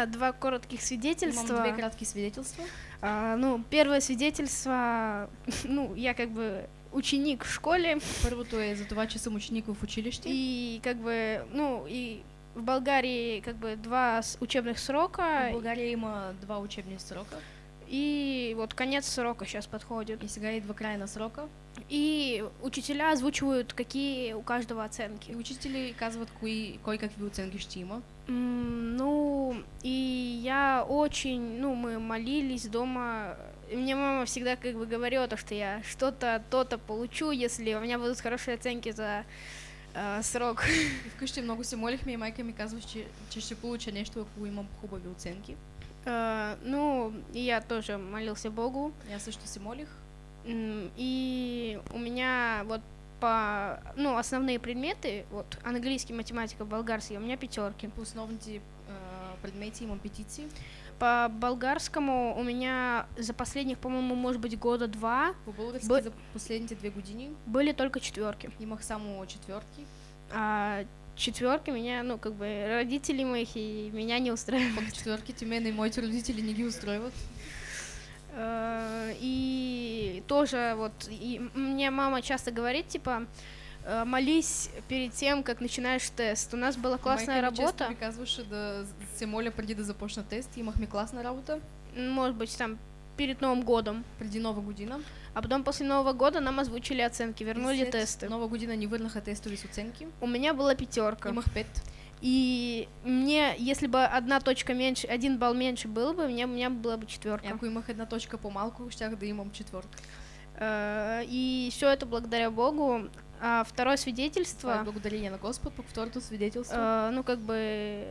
меня два коротких свидетельства. две краткие свидетельства. А, ну, первое свидетельство, ну, я как бы ученик в школе, Първото е за това, че съм ученик в училище. и как бы, ну, и в Болгарии как бы два учебных В срока, България има два учебни срока. И вот конец срока сейчас подходит. И сега идва край на срока. И учителя озвучивают, какие у каждого И оценки. учители казват кои, кой какви оценки ще има. М, Ну, и я очень, ну, мы молились дома. И Мне мама всегда как бы говорила, то, что я что-то, то-то получу, если у меня будут хорошие оценки за э, срок. И вкъщи много се молихме и майка ми казва, че, че ще получа нещо, ако имам хубави оценки. Э, Ну, я тоже молился Богу. Аз също се молих. И у меня вот по, ну, основные предметы, вот, английский, математика, болгарский, у меня пятерки. По основните а, предмети имам петиции. По болгарскому у меня за последних, по-моему, может быть, года два По български Б- за последните две години были только четверки. имах само четвъртки. А четверки меня, ну, как бы, родители моих и меня не устраивают. Пък четвърките мен и моите родители не ги устройват. Э, И тоже вот и мне мама часто говорит, типа, э, молись перед тем, как начинаешь тест. У нас была классная Майка работа, ми казваше да се моля преди да започна тест. Имахме класна работа может быть, там перед Новым годом. преди нова година. А потом после Нового года нам озвучили оценки, И вернули след тесты. Нова година ни върнаха тестове с оценки. У меня была пятерка. Имах пет. И мне, если бы одна точка меньше, один балл меньше был бы, мне, у меня была бы И четверка. Ако имах една точка по-малко, щях да имам четвъртка. Э, И все это благодаря Богу. А второе свидетельство, благодарение на Господ. Пък второто свидетелство. э, ну как бы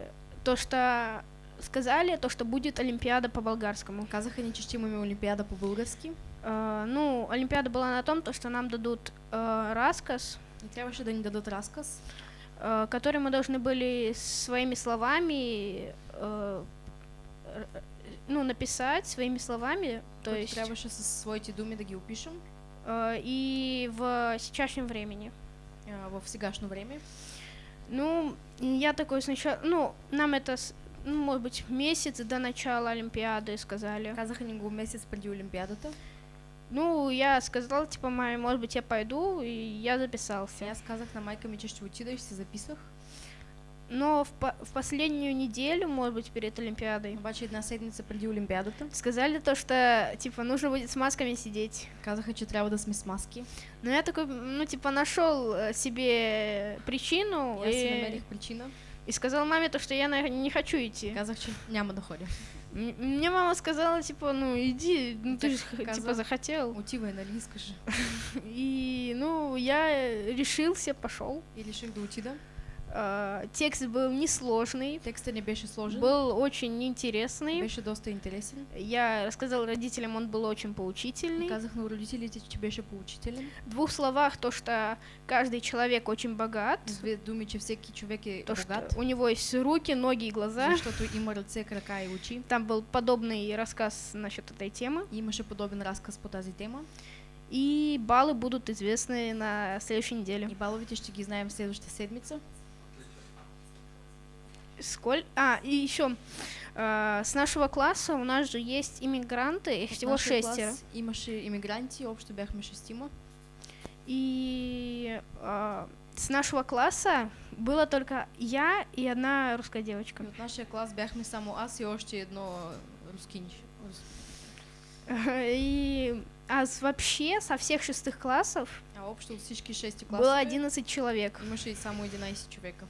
то, что сказали, то, что будет Олимпиада по болгарскому. Ще имаме олимпиада по български. Э, Ну, Олимпиада была на том, то, что нам дадут э, рассказ, И трябваше да ни дадат разказ, э, который мы должны были своими словами, э, ну, написать своими словами, то който есть трябваше със своите думи да ги опишем э, и в сейчасшнем времени. а, в сегашно време. Ну, и я такой сначала, ну, нам это, ну, может быть, месяц до начала Олимпиады сказали. Казаха ни го месец преди олимпиадата. Ну, я сказала, типа, маме, может быть, я пойду, и я записался. аз казах на майка ми, че ще отида и ще се записах. Но в, по- в последнюю неделю, может быть, перед Олимпиадой, Обаче една седмица преди олимпиадата сказали то, что, типа, нужно будет с масками сидеть. казаха, трябва да сме с маски. Но я такой, ну, типа, нашел э, себе причину си и, причина. И сказал маме то, что я на- не хочу идти. казах, че няма да ходя. М- Мне мама сказала, типа, ну, иди, ну, ты Так же, типа, каза- захотел. Отивай, нали искаш? И, ну, я решился, пошел. И реших да А, Текст был несложный, Текстът не беше сложен. был очень интересный. Беше доста интересен. Я рассказал родителям, он был очень И поучительный. казах на родителите, че беше поучителен. В двух словах то, что каждый человек очень богат, две думи, че всеки човек е то, что богат. у него есть руки, ноги и глаза. Защото има ръце, крака и очи. Там был подобный рассказ насчет этой темы. И имаше подобен разказ по тази тема. И баллы будут известны на следующей неделе. И баловите ще ги знаем следващата седмица. Сколь... А, и еще с нашего класса у нас же есть иммигранты, их всего шестеро. клас имаше иммигранти, общо бяхме шестима. И а, с нашего класса было только я и одна русская девочка. И от нашия клас бяхме само аз и още едно рускинч. Рус- И а с- вообще со всех шестых классов А общо от всички шести было класове 11 человек. имаше и само 11 човека.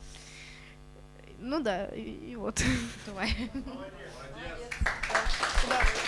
Ну да, и, и вот. Това е. Да.